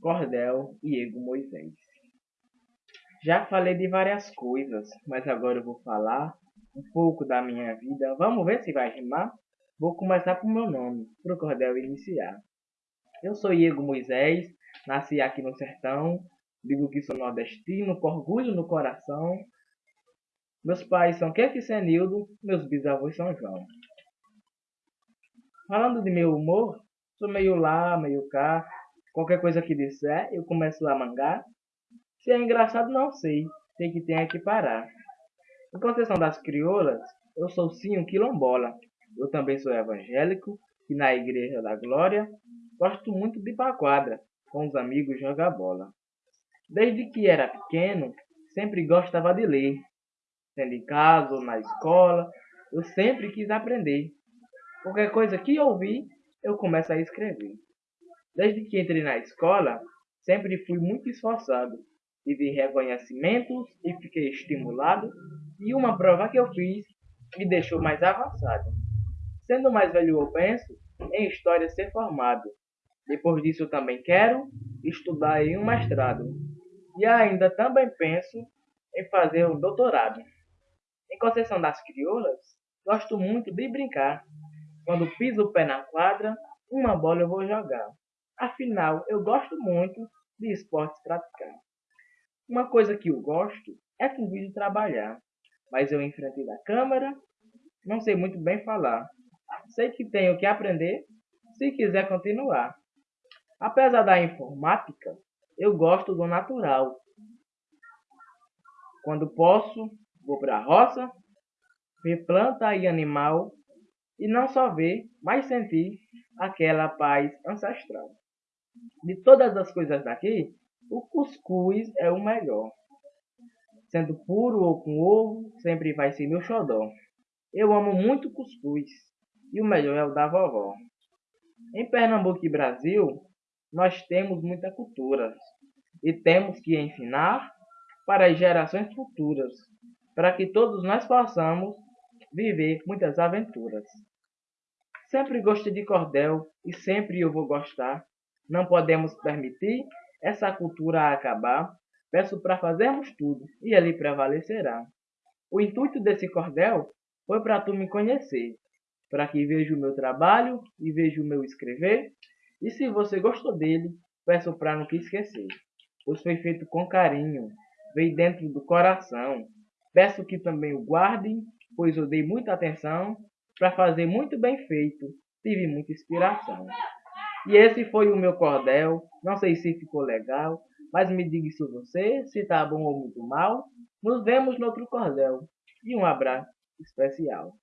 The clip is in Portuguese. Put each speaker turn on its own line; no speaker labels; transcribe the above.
Cordel e Ego Moisés. Já falei de várias coisas, mas agora eu vou falar um pouco da minha vida. Vamos ver se vai rimar? Vou começar com meu nome, para o cordel iniciar. Eu sou Iego Moisés, nasci aqui no sertão, digo que sou nordestino, com orgulho no coração. Meus pais são Kefi Senildo, meus bisavós são João. Falando de meu humor, sou meio lá, meio cá, Qualquer coisa que disser, eu começo a mangar. Se é engraçado, não sei. Sei que tem que parar. Em Conceição das Crioulas, eu sou sim um quilombola. Eu também sou evangélico e na Igreja da Glória gosto muito de ir pra quadra, com os amigos jogar bola. Desde que era pequeno, sempre gostava de ler. Sendo em casa ou na escola, eu sempre quis aprender. Qualquer coisa que ouvi, eu começo a escrever. Desde que entrei na escola, sempre fui muito esforçado. Tive reconhecimentos e fiquei estimulado, e uma prova que eu fiz me deixou mais avançado. Sendo mais velho, eu penso em história ser formado. Depois disso, também quero estudar em um mestrado. E ainda também penso em fazer um doutorado. Em Conceição das Crioulas, gosto muito de brincar. Quando piso o pé na quadra, uma bola eu vou jogar. Afinal, eu gosto muito de esportes praticar. Uma coisa que eu gosto é com vídeo trabalhar, mas eu enfrentei da câmera, não sei muito bem falar. Sei que tenho que aprender se quiser continuar. Apesar da informática, eu gosto do natural. Quando posso, vou para a roça, ver planta e animal, e não só ver, mas sentir aquela paz ancestral. De todas as coisas daqui, o cuscuz é o melhor. Sendo puro ou com ovo, sempre vai ser meu xodó. Eu amo muito cuscuz, e o melhor é o da vovó. Em Pernambuco e Brasil, nós temos muita cultura, e temos que ensinar para as gerações futuras, para que todos nós possamos viver muitas aventuras. Sempre gostei de cordel e sempre eu vou gostar não podemos permitir essa cultura acabar. Peço para fazermos tudo e ele prevalecerá. O intuito desse cordel foi para tu me conhecer, para que veja o meu trabalho e veja o meu escrever. E se você gostou dele, peço para não esquecer, pois foi feito com carinho, veio dentro do coração. Peço que também o guardem, pois eu dei muita atenção para fazer muito bem feito, tive muita inspiração. E esse foi o meu cordel. Não sei se ficou legal, mas me diga isso você, se tá bom ou muito mal. Nos vemos no outro cordel. E um abraço especial.